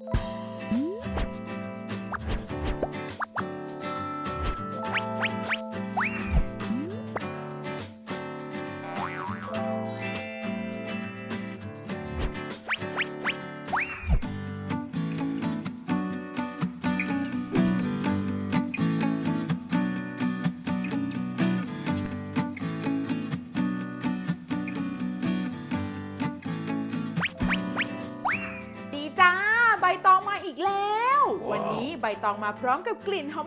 ดี บตองมาพร้อมกับกลิ่นหอ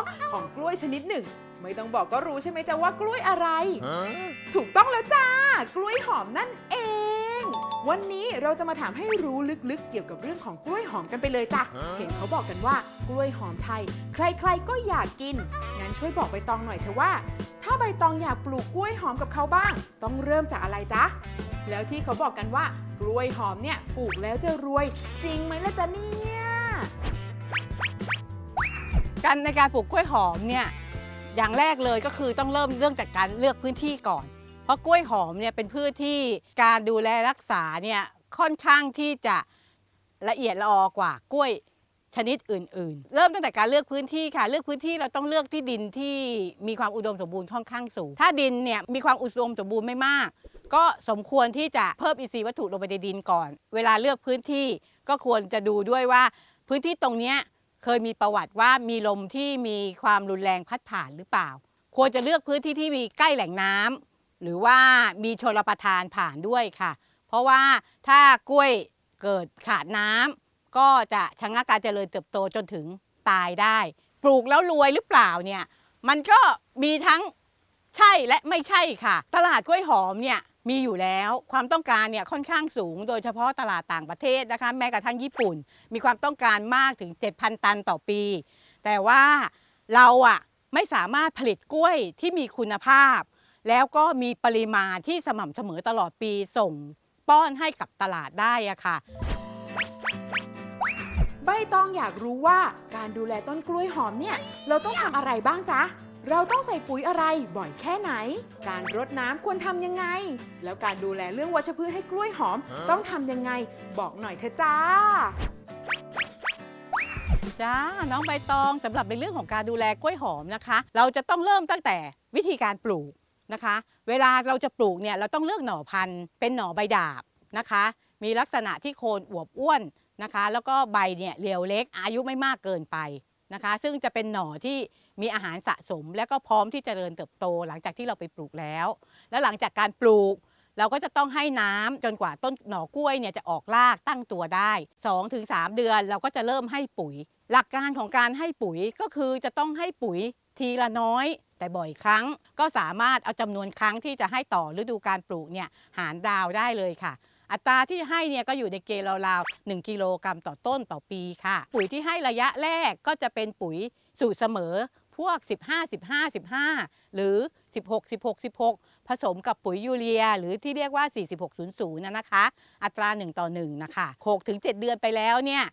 มๆของกล้วยชนิดหนึ่ง ไม่ต้องบอกก็รู้ใช่ไหมจ๊ะว่ากล้วยอะไร ถูกต้องแล้วจ้า กล้วยหอมนั่นเอง วันนี้เราจะมาถามให้รู้ลึกๆ เกี่ยวกับเรื่องของกล้วยหอมกันไปเลยจ้ะเห็นเขาบอกกันว่ากล้วยหอมไทย ใครๆก็อยากกินงั้นช่วยบอกใบตองหน่อยเถอะว่า ถ้าใบตองอยากปลูกกล้วยหอมกับเขาบ้าง ต้องเริ่มจากอะไรจ๊ะแล้วที่เขาบอกกันว่ากล้วยหอมเนี่ยปลูกแล้วจะรวย จริงไหมล่ะจ๊ะเนี่ย การในการปลูกกล้วยหอมเนี่ยอย่างแรกเลยก็คือต้องเริ่มเรื่องจากการเลือกพื้นที่ก่อน เพราะกล้วยหอมเนี่ยเป็นพืชที่การดูแลรักษาเนี่ยค่อนข้างที่จะละเอียดละออกว่ากล้วยชนิดอื่น ๆ เริ่มตั้งแต่การเลือกพื้นที่ค่ะ เลือกพื้นที่เราต้องเลือกที่ดินที่มีความอุดมสมบูรณ์ค่อนข้างสูง ถ้าดินเนี่ยมีความอุดมสมบูรณ์ไม่มาก ก็สมควรที่จะเพิ่มอินทรีย์วัตถุลงไปในดินก่อน เวลาเลือกพื้นที่ก็ควรจะดูด้วยว่าพื้นที่ตรงเนี้ย เคยมีประวัติว่ามีลมที่มีความรุนแรงพัดผ่านหรือเปล่า ควรจะเลือกพื้นที่ที่มีใกล้แหล่งน้ำหรือว่ามีชลประทานผ่านด้วยค่ะ เพราะว่าถ้ากล้วยเกิดขาดน้ำก็จะชะงักการเจริญเติบโตจนถึงตายได้ ปลูกแล้วรวยหรือเปล่าเนี่ยมันก็มีทั้งใช่และไม่ใช่ค่ะ ตลาดกล้วยหอมเนี่ย มีอยู่แล้วความต้องการเนี่ยค่อนข้างสูง โดยเฉพาะตลาดต่างประเทศนะคะแม้กระทั่งญี่ปุ่น มีความต้องการมากถึง 7,000 ตันต่อปี แต่ว่าเราอะไม่สามารถผลิตกล้วยที่มีคุณภาพ แล้วก็มีปริมาณที่สม่ำเสมอตลอดปีส่งป้อนให้กับตลาดได้อะค่ะ ใบตองอยากรู้ว่าการดูแลต้นกล้วยหอมเนี่ย เราต้องทำอะไรบ้างจ๊ะ เราต้องใส่ปุ๋ยอะไรบ่อยแค่ไหน การรดน้ำควรทำยังไง แล้วการดูแลเรื่องวัชพืชให้กล้วยหอม ต้องทำยังไง บอกหน่อยเถอะจ้าจ้าน้องใบตองสำหรับในเรื่องของการดูแลกล้วยหอมนะคะ เราจะต้องเริ่มตั้งแต่วิธีการปลูกนะคะ เวลาเราจะปลูกเนี่ยเราต้องเลือกหน่อพันธุ์ เป็นหน่อใบดาบนะคะ มีลักษณะที่โคนอวบอ้วนนะคะ แล้วก็ใบเนี่ยเรียวเล็กอายุไม่มากเกินไปนะคะ ซึ่งจะเป็นหน่อที่ มีอาหารสะสม และก็พร้อมที่จะเจริญเติบโต หลังจากที่เราไปปลูกแล้ว แล้วหลังจากการปลูก เราก็จะต้องให้น้ำจนกว่าต้นหน่อกล้วยเนี่ยจะออกรากตั้งตัวได้ 2-3 เดือนเราก็จะเริ่มให้ปุ๋ย หลักการของการให้ปุ๋ยก็คือจะต้องให้ปุ๋ยทีละน้อย แต่บ่อยครั้ง ก็สามารถเอาจำนวนครั้งที่จะให้ต่อฤดูการปลูกเนี่ยหารดาวได้เลยค่ะอัตราที่ให้เนี่ยก็อยู่ในเกณฑ์ราวๆ1กิโลกรัมต่อต้นต่อปีค่ะ ปุ๋ยที่ให้ระยะแรกก็จะเป็นปุ๋ยสูตรเสมอ พวก 15 15 15 หรือ 16 16 16 ผสมกับปุ๋ยยูเรีย หรือที่เรียกว่า 4600นะนะคะ อัตรา 1 ต่อ 1 นะคะ6ถึง7เดือนไปแล้วเนี่ย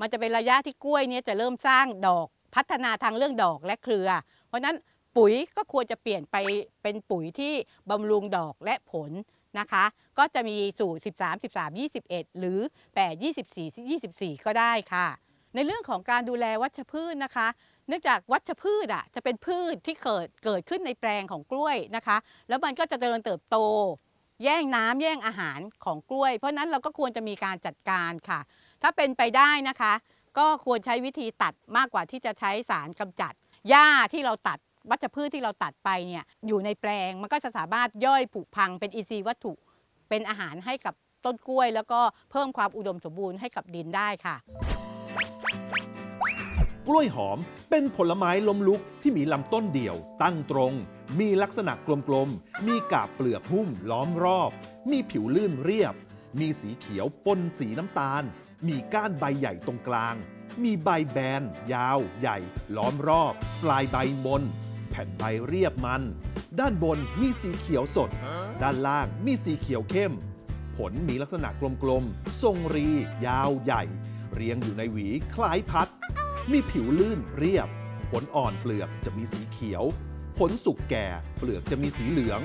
มันจะเป็นระยะที่กล้วยเนี่ยจะเริ่มสร้างดอกพัฒนาทางเรื่องดอกและเครือ เพราะนั้นปุ๋ยก็ควรจะเปลี่ยนไปเป็นปุ๋ยที่บำรุงดอกและผลนะคะ ก็จะมีสูตร 13 13 21 หรือ 8 24 24 ก็ได้ค่ะ ในเรื่องของการดูแลวัชพืชนะคะ เนื่องจากวัชพืชอะจะเป็นพืชที่เกิดเกิดขึ้นในแปลงของกล้วยนะคะ แล้วมันก็จะเจริญเติบโต แย่งน้ำแย่งอาหารของกล้วย เพราะฉะนั้นเราก็ควรจะมีการจัดการค่ะ ถ้าเป็นไปได้นะคะ ก็ควรใช้วิธีตัดมากกว่าที่จะใช้สารกำจัดหญ้าที่เราตัดวัชพืชที่เราตัดไปเนี่ยอยู่ในแปลงมันก็จะสามารถย่อยผุพังเป็นอินทรีย์วัตถุเป็นอาหารให้กับต้นกล้วย แล้วก็เพิ่มความอุดมสมบูรณ์ให้กับดินได้ค่ะ กล้วยหอม เป็นผลไม้ล้มลุกที่มีลำต้นเดี่ยว ตั้งตรง มีลักษณะกลมๆ มีกาบเปลือกหุ้มล้อมรอบ มีผิวลื่นเรียบ มีสีเขียวปนสีน้ำตาล มีก้านใบใหญ่ตรงกลาง มีใบแบน ยาว ใหญ่ ล้อมรอบ ปลายใบบน แผ่นใบเรียบมัน ด้านบนมีสีเขียวสด ด้านล่างมีสีเขียวเข้ม ผลมีลักษณะกลมๆ ทรงรี ยาวใหญ่เรียงอยู่ในหวีคล้ายพัด มีผิวลื่นเรียบ ผลอ่อนเปลือกจะมีสีเขียว ผลสุกแก่เปลือกจะมีสีเหลือง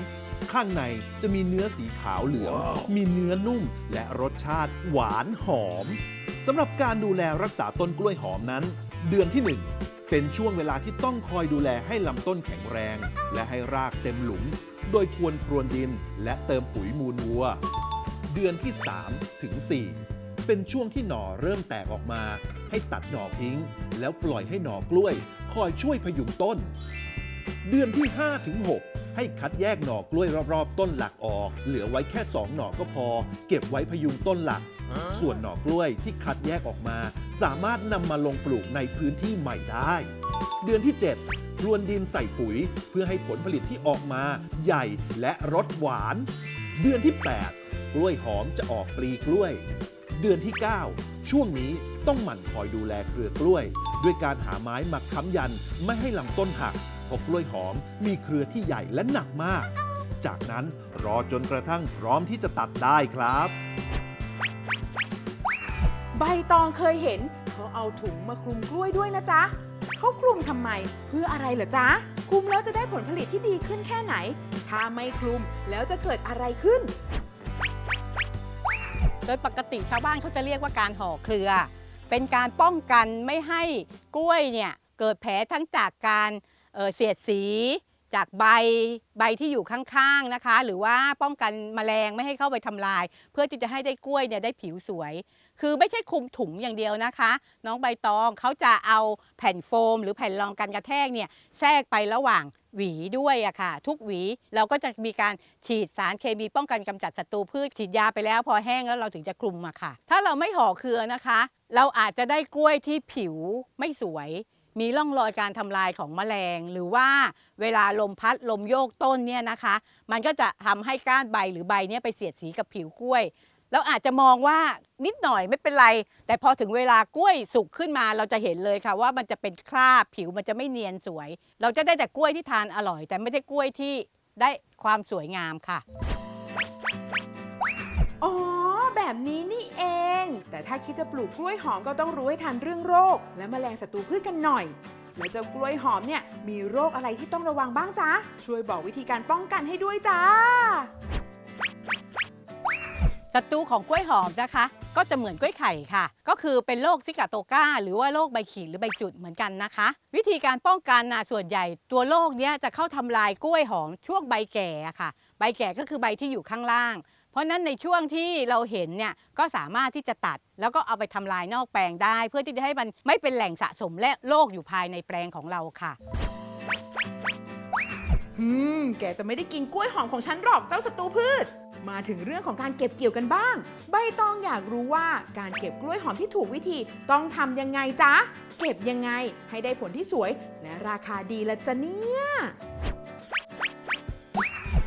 ข้างในจะมีเนื้อสีขาวเหลือง มีเนื้อนุ่มและรสชาติหวานหอมสำหรับการดูแลรักษาต้นกล้วยหอมนั้น เดือนที่ 1 เป็นช่วงเวลาที่ต้องคอยดูแลให้ลำต้นแข็งแรง และให้รากเต็มหลุม โดยควรพรวนดินและเติมปุ๋ยมูลวัว เดือนที่ 3 ถึง 4 เป็นช่วงที่หน่อเริ่มแตกออกมา ให้ตัดหน่อทิ้ง แล้วปล่อยให้หน่อกล้วย คอยช่วยพยุงต้น เดือนที่ 5 ถึง 6 ให้คัดแยกหน่อกล้วยรอบๆ ต้นหลักออก เหลือไว้แค่ 2 หน่อก็พอ เก็บไว้พยุงต้นหลัก ส่วนหน่อกล้วยที่คัดแยกออกมา สามารถนำมาลงปลูกในพื้นที่ใหม่ได้ เดือนที่ 7 พรวนดินใส่ปุ๋ย เพื่อให้ผลผลิตที่ออกมา ใหญ่และรสหวาน เดือนที่ 8 กล้วยหอมจะออกปลีกล้วย เดือนที่ 9 ช่วงนี้ต้องหมั่นคอยดูแลเครือกล้วย ด้วยการหาไม้มาค้ำยันไม่ให้ลำต้นหักเพราะกล้วยหอมมีเครือที่ใหญ่และหนักมาก จากนั้นรอจนกระทั่งพร้อมที่จะตัดได้ครับ ใบตองเคยเห็นเขาเอาถุงมาคลุมกล้วยด้วยนะจ๊ะเขาคลุมทำไมเพื่ออะไรเหรอจ๊ะคลุมแล้วจะได้ผลผลิตที่ดีขึ้นแค่ไหน ถ้าไม่คลุมแล้วจะเกิดอะไรขึ้น โดยปกติชาวบ้านเขาจะเรียกว่าการห่อเครือ เป็นการป้องกันไม่ให้กล้วยเนี่ยเกิดแผลทั้งจากการเเสียดสี จากใบใบที่อยู่ข้างๆนะคะ หรือว่าป้องกันแมลงไม่ให้เข้าไปทำลาย เพื่อที่จะให้ได้กล้วยเนี่ยได้ผิวสวย คือไม่ใช่คลุมถุงอย่างเดียวนะคะ น้องใบตองเขาจะเอาแผ่นโฟม หรือแผ่นรองกันกระแทกเนี่ยแทรกไประหว่าง หวีด้วยอะค่ะ ทุกหวีเราก็จะมีการฉีดสารเคมีป้องกันกำจัดศัตรูพืชฉีดยาไปแล้ว พอแห้งแล้วเราถึงจะคลุมอะค่ะ ถ้าเราไม่ห่อเครือนะคะ เราอาจจะได้กล้วยที่ผิวไม่สวย มีร่องรอยการทำลายของแมลง หรือว่าเวลาลมพัดลมโยกต้นเนี่ยนะคะ มันก็จะทำให้ก้านใบหรือใบเนี่ยไปเสียดสีกับผิวกล้วย เราอาจจะมองว่านิดหน่อยไม่เป็นไร แต่พอถึงเวลากล้วยสุกขึ้นมาเราจะเห็นเลยค่ะ ว่ามันจะเป็นคราบผิวมันจะไม่เนียนสวย เราจะได้แต่กล้วยที่ทานอร่อย แต่ไม่ได้กล้วยที่ได้ความสวยงามค่ะ อ๋อ แบบนี้นี่เอง แต่ถ้าคิดจะปลูกกล้วยหอมก็ต้องรู้ให้ทันเรื่องโรค และแมลงศัตรูพืชกันหน่อย แล้วเจ้ากล้วยหอมเนี่ยมีโรคอะไรที่ต้องระวังบ้างจ๊ะ ช่วยบอกวิธีการป้องกันให้ด้วยจ้า ศัตรูของกล้วยหอมนะคะ ก็จะเหมือนกล้วยไข่ค่ะ ก็คือเป็นโรคซิกาโตกาหรือว่าโรคใบขีดหรือใบจุดเหมือนกันนะคะ วิธีการป้องกันนะส่วนใหญ่ ตัวโรคเนี้ยจะเข้าทำลายกล้วยหอมช่วงใบแก่ค่ะ ใบแก่ก็คือใบที่อยู่ข้างล่าง เพราะฉะนั้นในช่วงที่เราเห็นเนี่ยก็สามารถที่จะตัด แล้วก็เอาไปทำลายนอกแปลงได้ เพื่อที่จะให้มันไม่เป็นแหล่งสะสมและโรคอยู่ภายในแปลงของเราค่ะอืมแกจะไม่ได้กินกล้วยหอมของฉันหรอกเจ้าศัตรูพืช มาถึงเรื่องของการเก็บเกี่ยวกันบ้าง ใบตองอยากรู้ว่าการเก็บกล้วยหอมที่ถูกวิธีต้องทำยังไงจ๊ะ เก็บยังไงให้ได้ผลที่สวย และราคาดีละจ๊ะเนี่ย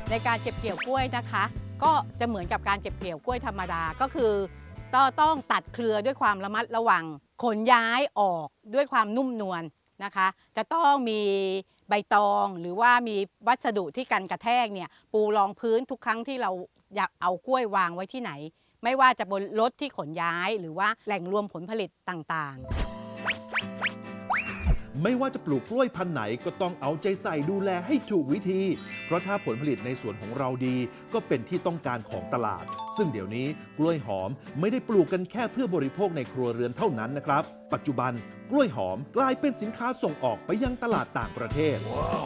ในการเก็บเกี่ยวกล้วยนะคะ ก็จะเหมือนกับการเก็บเกี่ยวกล้วยธรรมดาก็คือต้องตัดเครือด้วยความระมัดระวังขนย้ายออกด้วยความนุ่มนวลนะคะ จะต้องมีใบตองหรือว่ามีวัสดุที่กันกระแทกเนี่ยปูรองพื้นทุกครั้งที่เรา อยากเอากล้วยวางไว้ที่ไหน ไม่ว่าจะบนรถที่ขนย้ายหรือว่าแหล่งรวมผลผลิตต่างๆ ไม่ว่าจะปลูกกล้วยพันธุ์ไหนก็ต้องเอาใจใส่ดูแลให้ถูกวิธี เพราะถ้าผลผลิตในสวนของเราดี ก็เป็นที่ต้องการของตลาด ซึ่งเดี๋ยวนี้กล้วยหอมไม่ได้ปลูกกันแค่เพื่อบริโภคในครัวเรือนเท่านั้นนะครับ ปัจจุบันกล้วยหอมกลายเป็นสินค้าส่งออกไปยังตลาดต่างประเทศ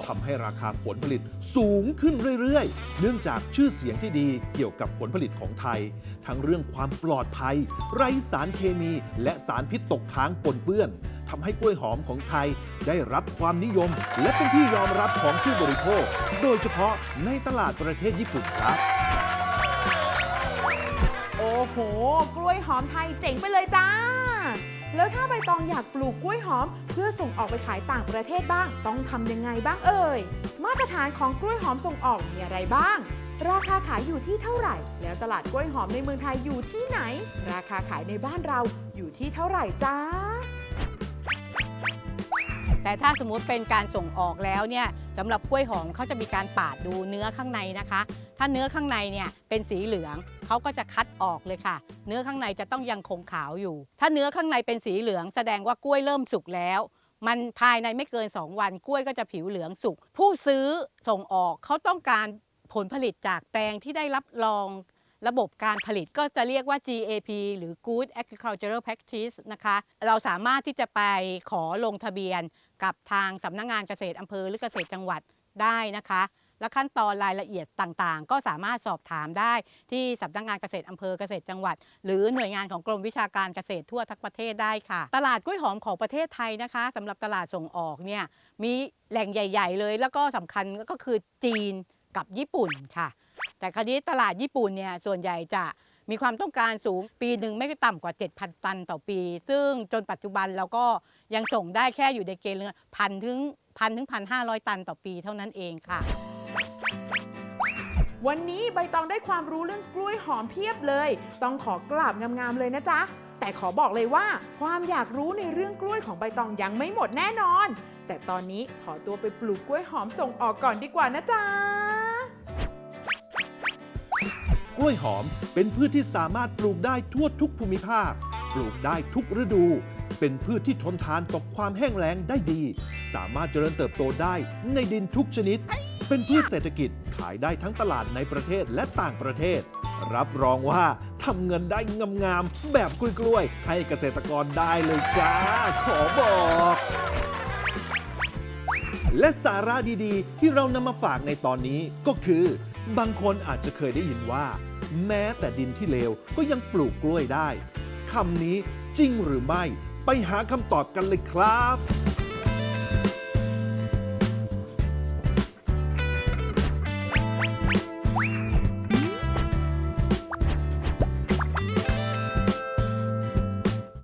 ทำให้ราคาผลผลิตสูงขึ้นเรื่อยๆ เนื่องจากชื่อเสียงที่ดีเกี่ยวกับผลผลิตของไทย ทั้งเรื่องความปลอดภัย ไร้สารเคมี และสารพิษตกค้างปนเปื้อน ทำให้กล้วยหอมของไทยได้รับความนิยม และเป็นที่ยอมรับของผู้บริโภค โดยเฉพาะในตลาดประเทศญี่ปุ่นครับ โอ้โห กล้วยหอมไทยเจ๋งไปเลยจ้า แล้วถ้าใบตองอยากปลูกกล้วยหอม เพื่อส่งออกไปขายต่างประเทศบ้าง ต้องทำยังไงบ้างเอ่ย มาตรฐานของกล้วยหอมส่งออกมีอะไรบ้างราคาขายอยู่ที่เท่าไหร่ แล้วตลาดกล้วยหอมในเมืองไทยอยู่ที่ไหน ราคาขายในบ้านเราอยู่ที่เท่าไหร่จ้า แต่ถ้าสมมุติเป็นการส่งออกแล้วเนี่ยสำหรับกล้วยหอมเขาจะมีการปาดดูเนื้อข้างในนะคะ ถ้าเนื้อข้างในเนี่ยเป็นสีเหลืองเขาก็จะคัดออกเลยค่ะ เนื้อข้างในจะต้องยังคงขาวอยู่ ถ้าเนื้อข้างในเป็นสีเหลือง แสดงว่ากล้วยเริ่มสุกแล้ว มันภายในไม่เกิน 2 วันกล้วยก็จะผิวเหลืองสุก ผู้ซื้อส่งออกเขาต้องการผลผลิตจากแปลงที่ได้รับรองระบบการผลิตก็จะเรียกว่า GAP หรือ Good Agricultural Practice นะคะ เราสามารถที่จะไปขอลงทะเบียน กับทางสำนักงานเกษตรอำเภอหรือเกษตรจังหวัดได้นะคะ และขั้นตอนรายละเอียดต่างๆ ก็สามารถสอบถามได้ที่สำนักงานเกษตรอำเภอเกษตรจังหวัด หรือหน่วยงานของกรมวิชาการเกษตรทั่วทั้งประเทศได้ค่ะ ตลาดกล้วยหอมของประเทศไทยนะคะสำหรับตลาดส่งออกเนี่ยมีแหล่งใหญ่ ๆ เลย แล้วก็สำคัญก็คือจีนกับญี่ปุ่นค่ะ แต่คราวนี้ตลาดญี่ปุ่นเนี่ยส่วนใหญ่จะมีความต้องการสูงปีหนึ่งไม่ต่ำกว่า 7,000 ตันต่อปี ซึ่งจนปัจจุบันเราก็ ยังส่งได้แค่อยู่ในเกณฑ์พันถึงพันถึงพันห้าร้อยตันต่อปีเท่านั้นเองค่ะ วันนี้ใบตองได้ความรู้เรื่องกล้วยหอมเพียบเลย ต้องขอกราบงามๆเลยนะจ๊ะ แต่ขอบอกเลยว่า ความอยากรู้ในเรื่องกล้วยของใบตองยังไม่หมดแน่นอน แต่ตอนนี้ขอตัวไปปลูกกล้วยหอมส่งออกก่อนดีกว่านะจ๊ะกล้วยหอมเป็นพืชที่สามารถปลูกได้ทั่วทุกภูมิภาค ปลูกได้ทุกฤดู เป็นพืชที่ทนทานต่อความแห้งแล้งได้ดี สามารถเจริญเติบโตได้ในดินทุกชนิด เป็นพืชเศรษฐกิจขายได้ทั้งตลาดในประเทศและต่างประเทศ รับรองว่าทำเงินได้งามๆแบบกล้วยๆให้เกษตรกรได้เลยจ้า ขอบอกและสาระดีๆ ที่เรานำมาฝากในตอนนี้ก็คือ บางคนอาจจะเคยได้ยินว่า แม้แต่ดินที่เลวก็ยังปลูกกล้วยได้คำนี้จริงหรือไม่ ไปหาคำตอบกันเลยครับ